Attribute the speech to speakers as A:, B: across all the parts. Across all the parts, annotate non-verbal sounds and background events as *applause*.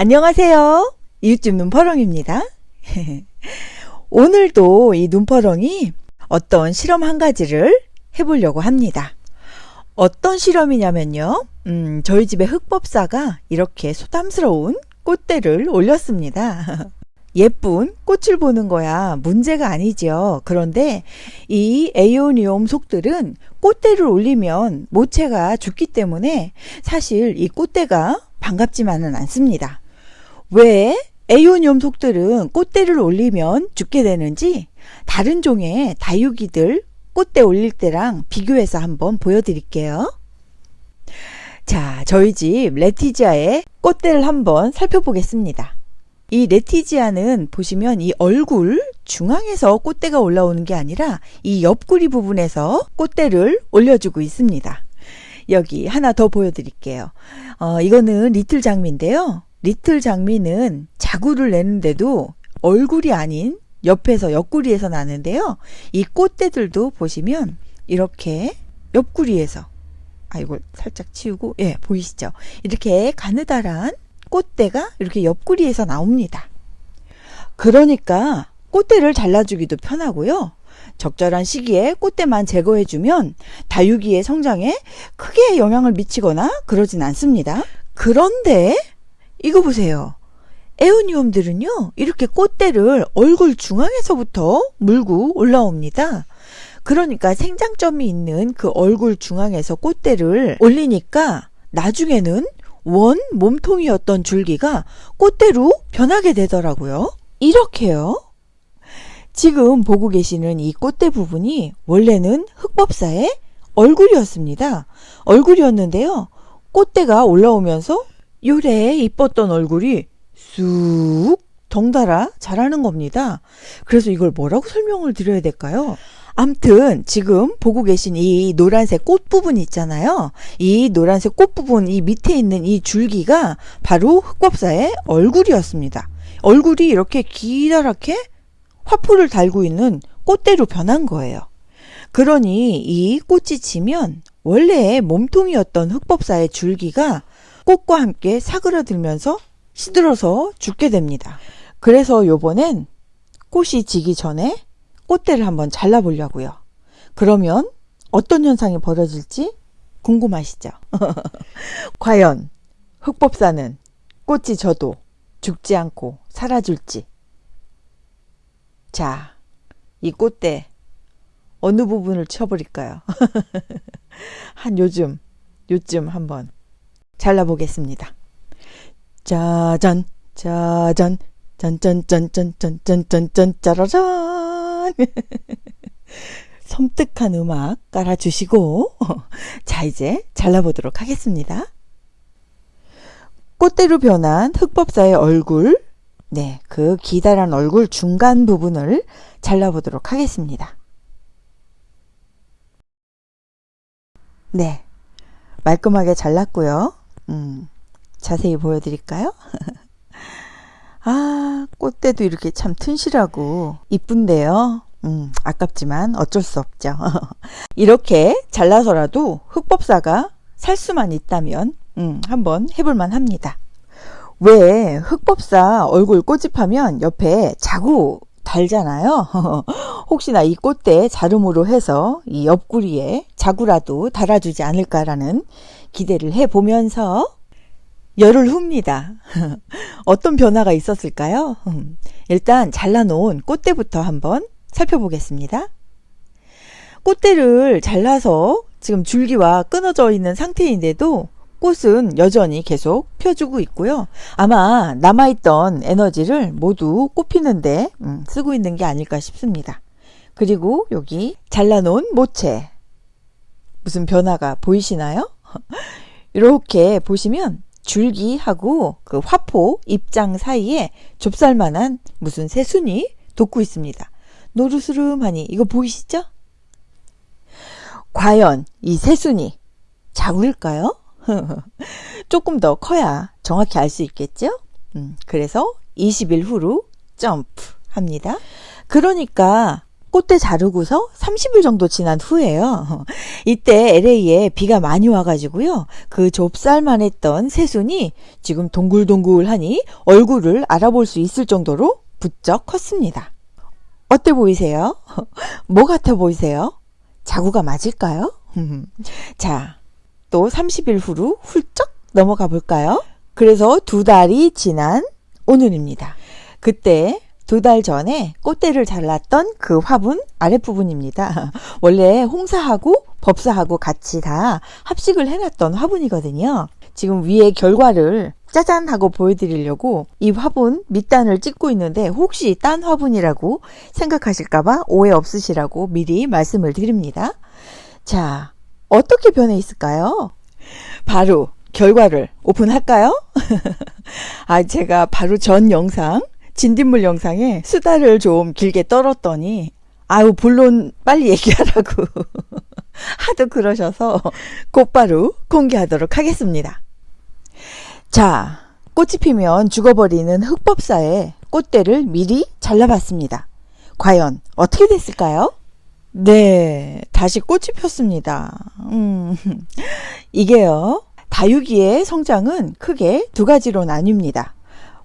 A: 안녕하세요. 이웃집 눈퍼렁입니다. *laughs* 오늘도 이 눈퍼렁이 어떤 실험 한 가지를 해보려고 합니다. 어떤 실험이냐면요. 음, 저희 집에 흑법사가 이렇게 소담스러운 꽃대를 올렸습니다. *laughs* 예쁜 꽃을 보는 거야 문제가 아니죠. 그런데 이 에이오니움 속들은 꽃대를 올리면 모체가 죽기 때문에 사실 이 꽃대가 반갑지만은 않습니다. 왜 에이오니움 속들은 꽃대를 올리면 죽게 되는지 다른 종의 다육이들 꽃대 올릴 때랑 비교해서 한번 보여드릴게요. 자, 저희 집 레티지아의 꽃대를 한번 살펴보겠습니다. 이 레티지아는 보시면 이 얼굴 중앙에서 꽃대가 올라오는 게 아니라 이 옆구리 부분에서 꽃대를 올려주고 있습니다. 여기 하나 더 보여드릴게요. 어, 이거는 리틀 장미인데요. 리틀 장미는 자구를 내는데도 얼굴이 아닌 옆에서 옆구리에서 나는데요. 이 꽃대들도 보시면 이렇게 옆구리에서 아 이걸 살짝 치우고 예 보이시죠? 이렇게 가느다란 꽃대가 이렇게 옆구리에서 나옵니다. 그러니까 꽃대를 잘라주기도 편하고요. 적절한 시기에 꽃대만 제거해주면 다육이의 성장에 크게 영향을 미치거나 그러진 않습니다. 그런데 이거 보세요. 에오니움들은요, 이렇게 꽃대를 얼굴 중앙에서부터 물고 올라옵니다. 그러니까 생장점이 있는 그 얼굴 중앙에서 꽃대를 올리니까 나중에는 원 몸통이었던 줄기가 꽃대로 변하게 되더라고요. 이렇게요. 지금 보고 계시는 이 꽃대 부분이 원래는 흑법사의 얼굴이었습니다. 얼굴이었는데요. 꽃대가 올라오면서 요래 이뻤던 얼굴이 쑥 덩달아 자라는 겁니다. 그래서 이걸 뭐라고 설명을 드려야 될까요? 암튼 지금 보고 계신 이 노란색 꽃 부분 있잖아요. 이 노란색 꽃 부분 이 밑에 있는 이 줄기가 바로 흑법사의 얼굴이었습니다. 얼굴이 이렇게 기다랗게 화포를 달고 있는 꽃대로 변한 거예요. 그러니 이 꽃이 지면 원래 몸통이었던 흑법사의 줄기가 꽃과 함께 사그러들면서 시들어서 죽게 됩니다. 그래서 요번엔 꽃이 지기 전에 꽃대를 한번 잘라보려고요. 그러면 어떤 현상이 벌어질지 궁금하시죠? *laughs* 과연 흑법사는 꽃이 져도 죽지 않고 살아줄지. 자, 이 꽃대 어느 부분을 쳐버릴까요? *laughs* 한 요즘, 요즘 한번 잘라보겠습니다. 짜잔, 짜잔, 짠짠짠짠짠짠짠짠 짜라잔. *laughs* 섬뜩한 음악 깔아주시고 *laughs* 자 이제 잘라보도록 하겠습니다. 꽃대로 변한 흑법사의 얼굴 네, 그 기다란 얼굴 중간 부분을 잘라보도록 하겠습니다. 네, 말끔하게 잘랐고요. 음, 자세히 보여드릴까요? *laughs* 아, 꽃대도 이렇게 참 튼실하고 이쁜데요. 음, 아깝지만 어쩔 수 없죠. *laughs* 이렇게 잘라서라도 흑법사가 살 수만 있다면 음, 한번 해볼만 합니다. 왜 흑법사 얼굴 꼬집하면 옆에 자구 달잖아요. *laughs* 혹시나 이 꽃대 자름으로 해서 이 옆구리에 자구라도 달아주지 않을까라는 기대를 해보면서 열을 훅니다. *laughs* 어떤 변화가 있었을까요? 일단 잘라놓은 꽃대부터 한번 살펴보겠습니다. 꽃대를 잘라서 지금 줄기와 끊어져 있는 상태인데도 꽃은 여전히 계속 펴주고 있고요. 아마 남아있던 에너지를 모두 꽃피는데 음, 쓰고 있는 게 아닐까 싶습니다. 그리고 여기 잘라놓은 모체 무슨 변화가 보이시나요? *laughs* 이렇게 보시면 줄기하고 그 화포 입장 사이에 좁쌀만한 무슨 새순이 돋고 있습니다. 노르스름하니 이거 보이시죠? 과연 이 새순이 자구일까요? *laughs* 조금 더 커야 정확히 알 수 있겠죠? 음, 그래서 20일 후로 점프 합니다. 그러니까 꽃대 자르고서 30일 정도 지난 후에요. *laughs* 이때 LA에 비가 많이 와가지고요. 그 좁쌀만 했던 새순이 지금 동글동글하니 얼굴을 알아볼 수 있을 정도로 부쩍 컸습니다. 어때 보이세요? *laughs* 뭐 같아 보이세요? 자구가 맞을까요? *laughs* 자, 또 30일 후로 훌쩍 넘어가 볼까요? 그래서 두 달이 지난 오늘입니다. 그때 두 달 전에 꽃대를 잘랐던 그 화분 아랫부분입니다. *laughs* 원래 홍사하고 법사하고 같이 다 합식을 해놨던 화분이거든요. 지금 위에 결과를 짜잔 하고 보여드리려고 이 화분 밑단을 찍고 있는데 혹시 딴 화분이라고 생각하실까봐 오해 없으시라고 미리 말씀을 드립니다. 자, 어떻게 변해 있을까요? 바로 결과를 오픈할까요? *laughs* 아, 제가 바로 전 영상, 진딧물 영상에 수다를 좀 길게 떨었더니, 아유, 본론 빨리 얘기하라고 *laughs* 하도 그러셔서 곧바로 공개하도록 하겠습니다. 자, 꽃이 피면 죽어버리는 흑법사의 꽃대를 미리 잘라봤습니다. 과연 어떻게 됐을까요? 네, 다시 꽃이 폈습니다. 음, *laughs* 이게요, 다육이의 성장은 크게 두 가지로 나뉩니다.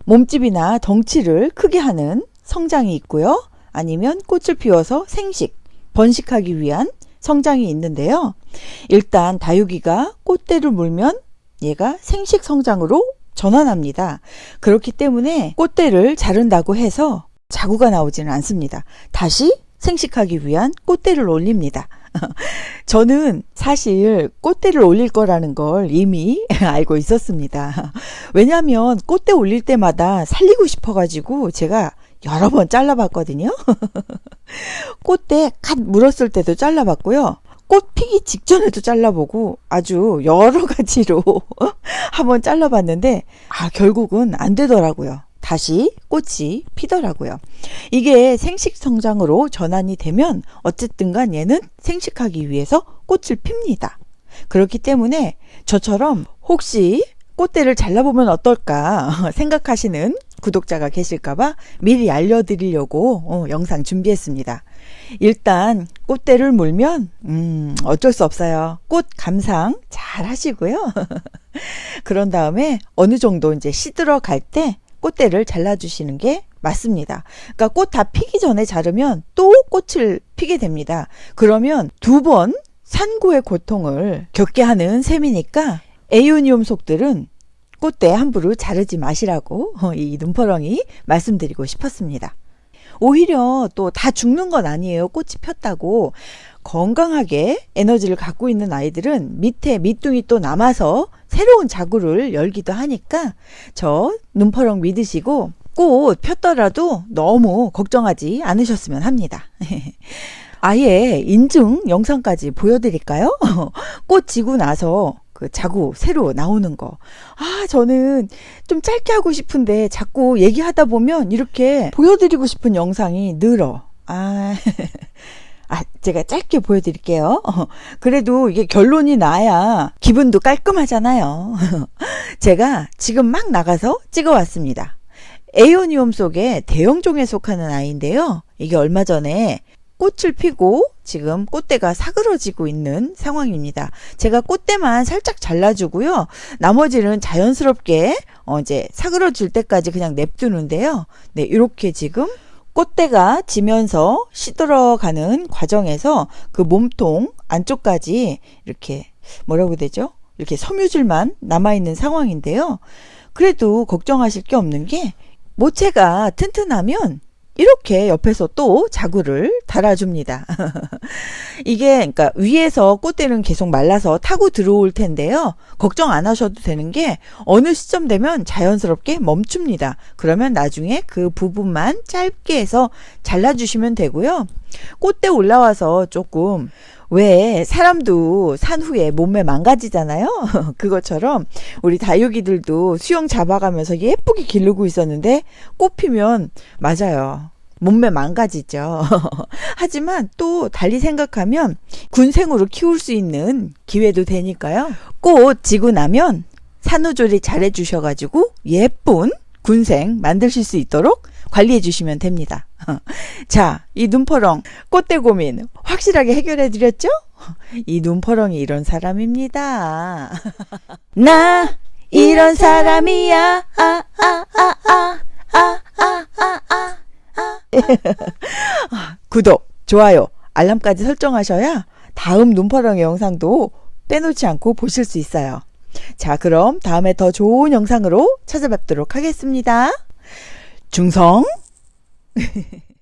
A: 몸집이나 덩치를 크게 하는 성장이 있고요. 아니면 꽃을 피워서 생식, 번식하기 위한 성장이 있는데요. 일단 다육이가 꽃대를 물면 얘가 생식 성장으로 전환합니다. 그렇기 때문에 꽃대를 자른다고 해서 자구가 나오지는 않습니다. 다시 생식하기 위한 꽃대를 올립니다. *laughs* 저는 사실 꽃대를 올릴 거라는 걸 이미 *laughs* 알고 있었습니다. 왜냐하면 꽃대 올릴 때마다 살리고 싶어가지고 제가 여러 번 잘라봤거든요. *laughs* 꽃대 갓 물었을 때도 잘라봤고요. 꽃 피기 직전에도 잘라보고 아주 여러 가지로 한번 잘라봤는데 아 결국은 안 되더라고요. 다시 꽃이 피더라고요. 이게 생식 성장으로 전환이 되면 어쨌든 간 얘는 생식하기 위해서 꽃을 핍니다. 그렇기 때문에 저처럼 혹시 꽃대를 잘라보면 어떨까 *laughs* 생각하시는 구독자가 계실까봐 미리 알려드리려고 어, 영상 준비했습니다. 일단 꽃대를 물면 음, 어쩔 수 없어요. 꽃 감상 잘 하시고요. *laughs* 그런 다음에 어느 정도 이제 시들어 갈 때 꽃대를 잘라주시는 게 맞습니다. 그러니까 꽃 다 피기 전에 자르면 또 꽃을 피게 됩니다. 그러면 두 번 산고의 고통을 겪게 하는 셈이니까 에이오니움 속들은 꽃대 함부로 자르지 마시라고 어, *laughs* 이 눈퍼렁이 말씀드리고 싶었습니다. 오히려 또 다 죽는 건 아니에요. 꽃이 폈다고. 건강하게 에너지를 갖고 있는 아이들은 밑에 밑둥이 또 남아서 새로운 자구를 열기도 하니까 저 눈퍼렁 믿으시고 꽃 폈더라도 너무 걱정하지 않으셨으면 합니다. *laughs* 아예 인증 영상까지 보여드릴까요? *laughs* 꽃 지고 나서 그 자구 새로 나오는 거. 아, 저는 좀 짧게 하고 싶은데 자꾸 얘기하다 보면 이렇게 보여드리고 싶은 영상이 늘어. 아. *laughs* 아, 제가 짧게 보여드릴게요. *laughs* 그래도 이게 결론이 나야 기분도 깔끔하잖아요. *laughs* 제가 지금 막 나가서 찍어왔습니다. 에이오니움 속에 대형종에 속하는 아이인데요. 이게 얼마 전에 꽃을 피고 지금 꽃대가 사그러지고 있는 상황입니다. 제가 꽃대만 살짝 잘라주고요. 나머지는 자연스럽게 어 이제 사그러질 때까지 그냥 냅두는데요. 네, 이렇게 지금 꽃대가 지면서 시들어가는 과정에서 그 몸통 안쪽까지 이렇게 뭐라고 되죠? 이렇게 섬유질만 남아있는 상황인데요. 그래도 걱정하실 게 없는 게 모체가 튼튼하면 이렇게 옆에서 또 자구를 달아줍니다. *laughs* 이게 그러니까 위에서 꽃대는 계속 말라서 타고 들어올 텐데요. 걱정 안 하셔도 되는 게 어느 시점 되면 자연스럽게 멈춥니다. 그러면 나중에 그 부분만 짧게 해서 잘라주시면 되고요. 꽃대 올라와서 조금 왜 사람도 산 후에 몸매 망가지잖아요. *laughs* 그것처럼 우리 다육이들도 수영 잡아가면서 예쁘게 기르고 있었는데 꽃 피면 맞아요. 몸매 망가지죠. *laughs* 하지만 또 달리 생각하면 군생으로 키울 수 있는 기회도 되니까요. 꽃 지고 나면 산후조리 잘해 주셔가지고 예쁜 군생 만드실 수 있도록 관리해 주시면 됩니다. *laughs* 자, 이 눈퍼렁 꽃대 고민 확실하게 해결해 드렸죠? *laughs* 이 눈퍼렁이 이런 사람입니다. 나 이런 사람이야. 아, 아, 구독, 좋아요, 알람까지 설정하셔야 다음 눈퍼렁의 영상도 빼놓지 않고 보실 수 있어요. 자, 그럼 다음에 더 좋은 영상으로 찾아뵙도록 하겠습니다. 중성! *laughs*